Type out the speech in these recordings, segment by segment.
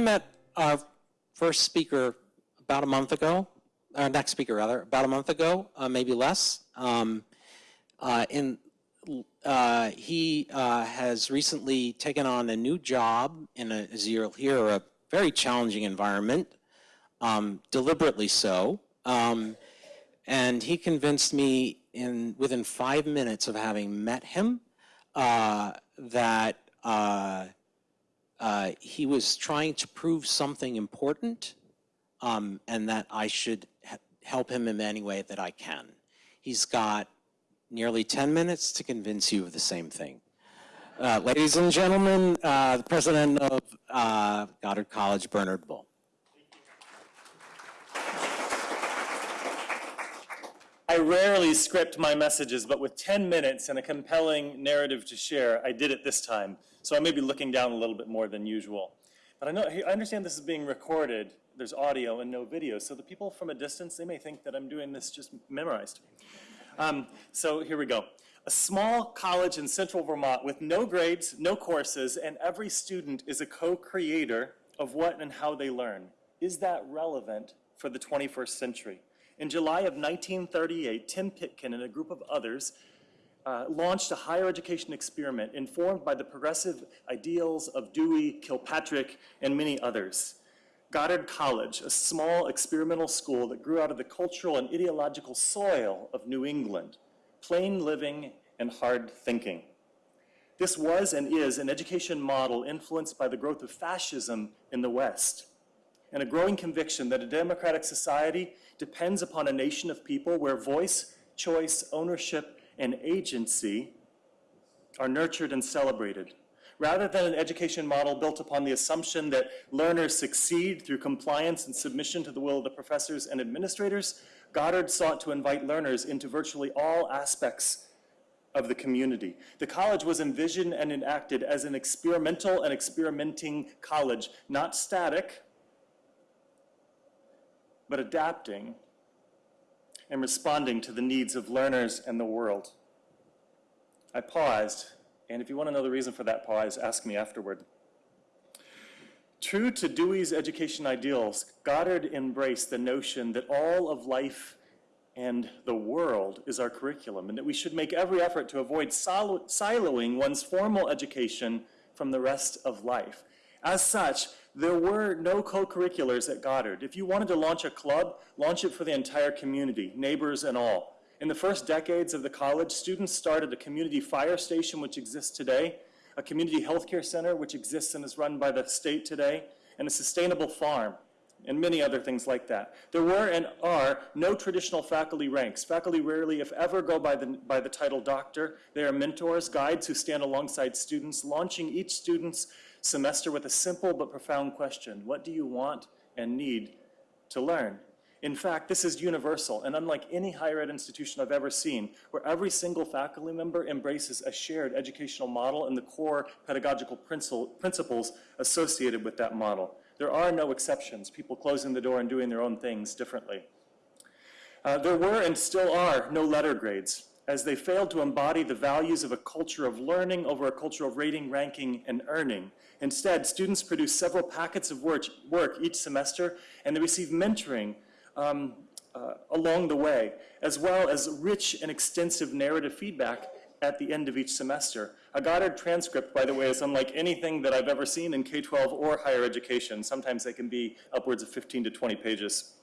Met our first speaker about a month ago, our next speaker rather, about a month ago, uh, maybe less. Um, uh, in, uh, he uh, has recently taken on a new job in a, as you'll hear, a very challenging environment, um, deliberately so. Um, and he convinced me in within five minutes of having met him uh, that uh, he was trying to prove something important um, and that I should help him in any way that I can. He's got nearly 10 minutes to convince you of the same thing. Uh, ladies and gentlemen, uh, the president of uh, Goddard College, Bernard Bull. I rarely script my messages, but with 10 minutes and a compelling narrative to share, I did it this time. So I may be looking down a little bit more than usual. But I know I understand this is being recorded. There's audio and no video, so the people from a distance, they may think that I'm doing this just memorized. Um, so here we go. A small college in central Vermont with no grades, no courses, and every student is a co-creator of what and how they learn. Is that relevant for the 21st century? In July of 1938, Tim Pitkin and a group of others uh, launched a higher education experiment informed by the progressive ideals of Dewey, Kilpatrick, and many others. Goddard College, a small experimental school that grew out of the cultural and ideological soil of New England, plain living and hard thinking. This was and is an education model influenced by the growth of fascism in the West and a growing conviction that a democratic society depends upon a nation of people where voice, choice, ownership, and agency are nurtured and celebrated rather than an education model built upon the assumption that learners succeed through compliance and submission to the will of the professors and administrators, Goddard sought to invite learners into virtually all aspects of the community. The college was envisioned and enacted as an experimental and experimenting college, not static, but adapting and responding to the needs of learners and the world. I paused and if you want to know the reason for that pause, ask me afterward. True to Dewey's education ideals, Goddard embraced the notion that all of life and the world is our curriculum, and that we should make every effort to avoid siloing one's formal education from the rest of life. As such, there were no co-curriculars at Goddard. If you wanted to launch a club, launch it for the entire community, neighbors and all. In the first decades of the college, students started a community fire station, which exists today, a community healthcare center, which exists and is run by the state today, and a sustainable farm, and many other things like that. There were and are no traditional faculty ranks. Faculty rarely, if ever, go by the, by the title doctor. They are mentors, guides who stand alongside students, launching each student's semester with a simple but profound question. What do you want and need to learn? In fact, this is universal and unlike any higher ed institution I've ever seen, where every single faculty member embraces a shared educational model and the core pedagogical principles associated with that model. There are no exceptions, people closing the door and doing their own things differently. Uh, there were and still are no letter grades, as they failed to embody the values of a culture of learning over a culture of rating, ranking, and earning. Instead, students produce several packets of work, work each semester, and they receive mentoring um, uh, along the way, as well as rich and extensive narrative feedback at the end of each semester. A Goddard transcript, by the way, is unlike anything that I've ever seen in K-12 or higher education. Sometimes they can be upwards of 15 to 20 pages.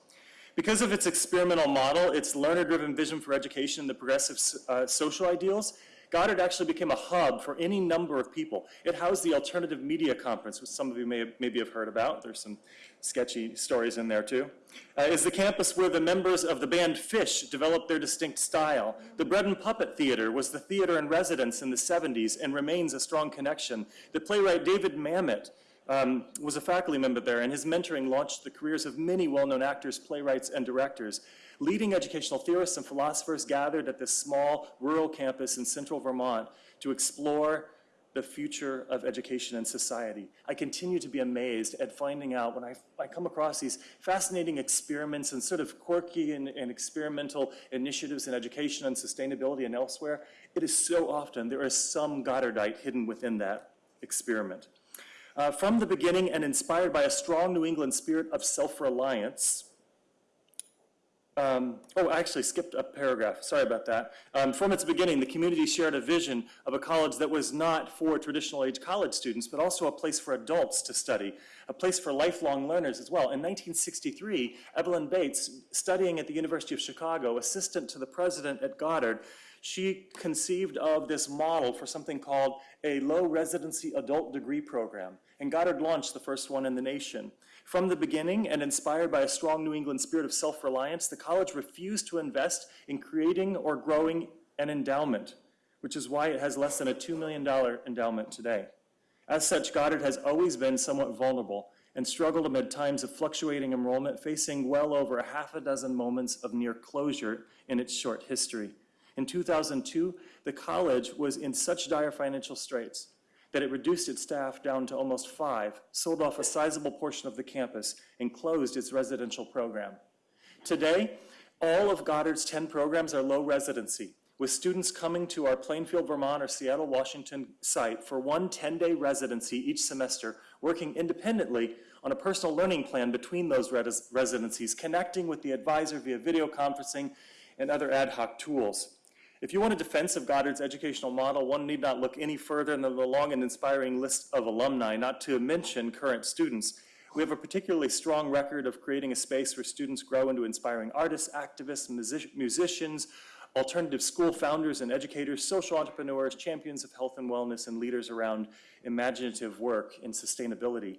Because of its experimental model, its learner-driven vision for education, the progressive uh, social ideals, Goddard actually became a hub for any number of people. It housed the Alternative Media Conference, which some of you may have, maybe have heard about. There's some sketchy stories in there too. Uh, is the campus where the members of the band Phish developed their distinct style. The Bread and Puppet Theater was the theater in residence in the 70s and remains a strong connection. The playwright David Mamet um, was a faculty member there, and his mentoring launched the careers of many well-known actors, playwrights, and directors. Leading educational theorists and philosophers gathered at this small rural campus in central Vermont to explore the future of education and society. I continue to be amazed at finding out when I, I come across these fascinating experiments and sort of quirky and, and experimental initiatives in education and sustainability and elsewhere, it is so often there is some Goddardite hidden within that experiment. Uh, from the beginning and inspired by a strong New England spirit of self-reliance, um, oh, I actually skipped a paragraph. Sorry about that. Um, from its beginning, the community shared a vision of a college that was not for traditional age college students, but also a place for adults to study, a place for lifelong learners as well. In 1963, Evelyn Bates, studying at the University of Chicago, assistant to the president at Goddard, she conceived of this model for something called a low residency adult degree program. And Goddard launched the first one in the nation. From the beginning, and inspired by a strong New England spirit of self-reliance, the college refused to invest in creating or growing an endowment, which is why it has less than a $2 million endowment today. As such, Goddard has always been somewhat vulnerable and struggled amid times of fluctuating enrollment, facing well over a half a dozen moments of near closure in its short history. In 2002, the college was in such dire financial straits that it reduced its staff down to almost five, sold off a sizable portion of the campus, and closed its residential program. Today, all of Goddard's 10 programs are low residency, with students coming to our Plainfield, Vermont or Seattle, Washington site for one 10-day residency each semester, working independently on a personal learning plan between those res residencies, connecting with the advisor via video conferencing and other ad hoc tools. If you want a defense of Goddard's educational model, one need not look any further than the long and inspiring list of alumni, not to mention current students. We have a particularly strong record of creating a space where students grow into inspiring artists, activists, music musicians, alternative school founders and educators, social entrepreneurs, champions of health and wellness, and leaders around imaginative work and sustainability.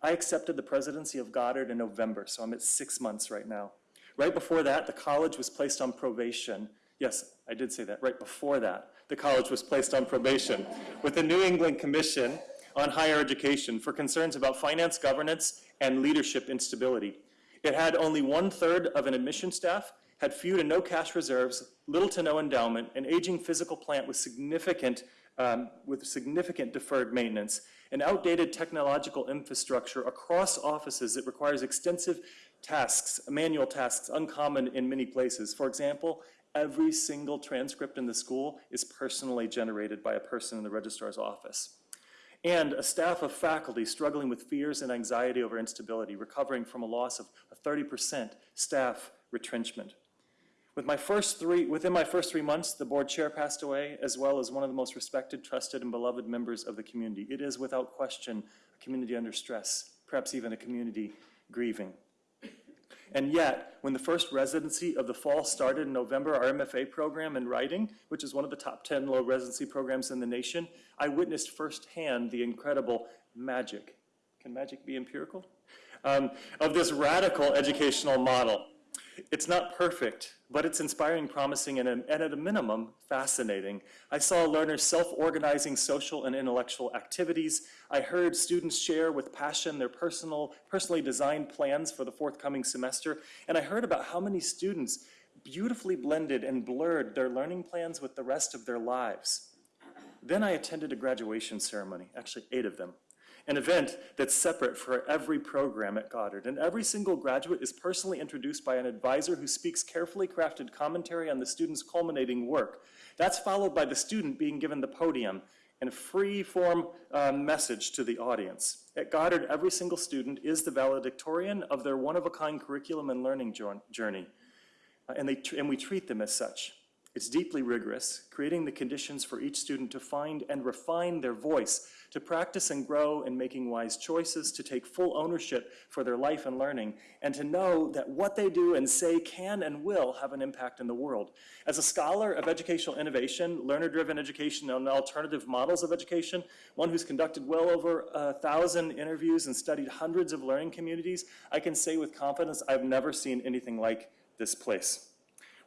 I accepted the presidency of Goddard in November, so I'm at six months right now. Right before that, the college was placed on probation Yes, I did say that. Right before that, the college was placed on probation with the New England Commission on Higher Education for concerns about finance governance and leadership instability. It had only one-third of an admission staff, had few to no cash reserves, little to no endowment, an aging physical plant with significant, um, with significant deferred maintenance, an outdated technological infrastructure across offices that requires extensive tasks, manual tasks, uncommon in many places. For example, every single transcript in the school is personally generated by a person in the registrar's office. And a staff of faculty struggling with fears and anxiety over instability, recovering from a loss of 30% staff retrenchment. With my first three, within my first three months, the board chair passed away, as well as one of the most respected, trusted, and beloved members of the community. It is without question a community under stress, perhaps even a community grieving. And yet, when the first residency of the fall started in November, our MFA program in writing, which is one of the top 10 low residency programs in the nation, I witnessed firsthand the incredible magic. Can magic be empirical? Um, of this radical educational model. It's not perfect, but it's inspiring, promising, and, and, at a minimum, fascinating. I saw learners self-organizing social and intellectual activities. I heard students share with passion their personal, personally designed plans for the forthcoming semester, and I heard about how many students beautifully blended and blurred their learning plans with the rest of their lives. Then I attended a graduation ceremony, actually eight of them an event that's separate for every program at Goddard. And every single graduate is personally introduced by an advisor who speaks carefully crafted commentary on the student's culminating work. That's followed by the student being given the podium and a free form uh, message to the audience. At Goddard, every single student is the valedictorian of their one-of-a-kind curriculum and learning journey. Uh, and, they, and we treat them as such. It's deeply rigorous, creating the conditions for each student to find and refine their voice, to practice and grow in making wise choices, to take full ownership for their life and learning, and to know that what they do and say can and will have an impact in the world. As a scholar of educational innovation, learner-driven education, and alternative models of education, one who's conducted well over a thousand interviews and studied hundreds of learning communities, I can say with confidence I've never seen anything like this place.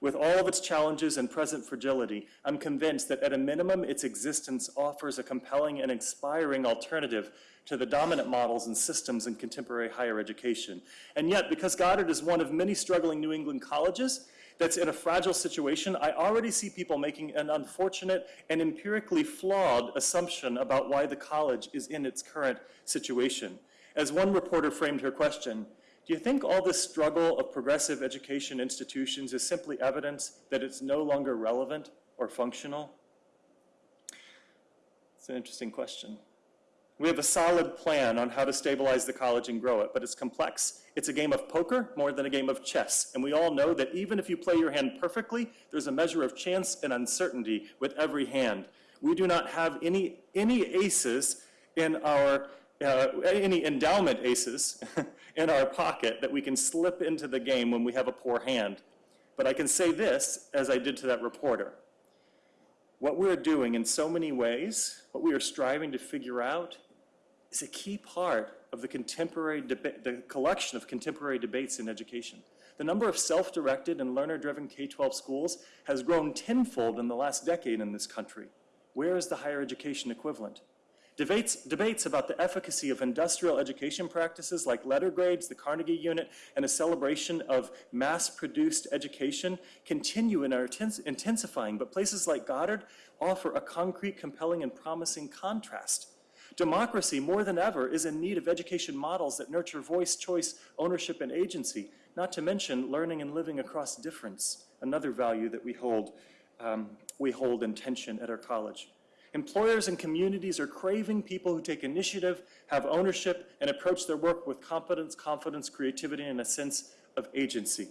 With all of its challenges and present fragility, I'm convinced that at a minimum, its existence offers a compelling and inspiring alternative to the dominant models and systems in contemporary higher education. And yet, because Goddard is one of many struggling New England colleges that's in a fragile situation, I already see people making an unfortunate and empirically flawed assumption about why the college is in its current situation. As one reporter framed her question, do you think all this struggle of progressive education institutions is simply evidence that it's no longer relevant or functional? It's an interesting question. We have a solid plan on how to stabilize the college and grow it, but it's complex. It's a game of poker more than a game of chess. And we all know that even if you play your hand perfectly, there's a measure of chance and uncertainty with every hand. We do not have any, any aces in our, uh, any endowment aces in our pocket that we can slip into the game when we have a poor hand. But I can say this, as I did to that reporter. What we're doing in so many ways, what we are striving to figure out, is a key part of the contemporary the collection of contemporary debates in education. The number of self-directed and learner-driven K-12 schools has grown tenfold in the last decade in this country. Where is the higher education equivalent? Debates, debates about the efficacy of industrial education practices like letter grades, the Carnegie Unit, and a celebration of mass-produced education continue and are intensifying, but places like Goddard offer a concrete, compelling, and promising contrast. Democracy, more than ever, is in need of education models that nurture voice, choice, ownership, and agency, not to mention learning and living across difference, another value that we hold, um, we hold in tension at our college. Employers and communities are craving people who take initiative, have ownership, and approach their work with competence, confidence, creativity, and a sense of agency.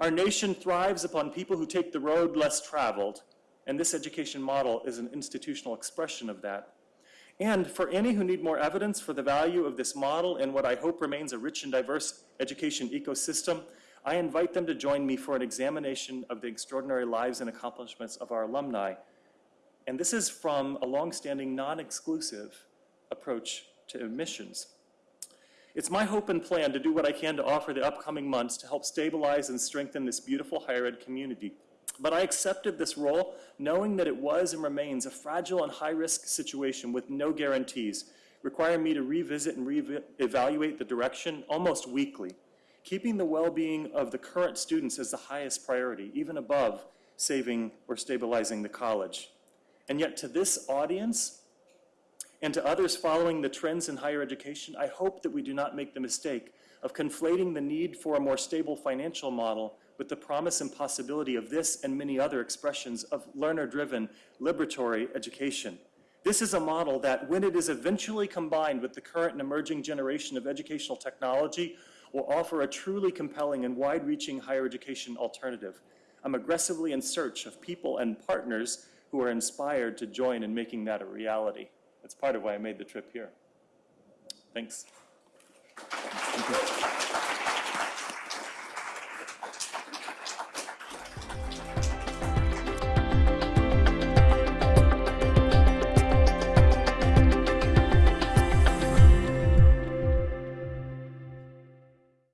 Our nation thrives upon people who take the road less traveled, and this education model is an institutional expression of that. And for any who need more evidence for the value of this model and what I hope remains a rich and diverse education ecosystem, I invite them to join me for an examination of the extraordinary lives and accomplishments of our alumni. And this is from a longstanding non-exclusive approach to admissions. It's my hope and plan to do what I can to offer the upcoming months to help stabilize and strengthen this beautiful higher ed community. But I accepted this role knowing that it was and remains a fragile and high-risk situation with no guarantees, requiring me to revisit and re-evaluate the direction almost weekly, keeping the well-being of the current students as the highest priority, even above saving or stabilizing the college. And yet to this audience and to others following the trends in higher education, I hope that we do not make the mistake of conflating the need for a more stable financial model with the promise and possibility of this and many other expressions of learner-driven liberatory education. This is a model that, when it is eventually combined with the current and emerging generation of educational technology, will offer a truly compelling and wide-reaching higher education alternative. I'm aggressively in search of people and partners who are inspired to join in making that a reality. That's part of why I made the trip here. Thanks.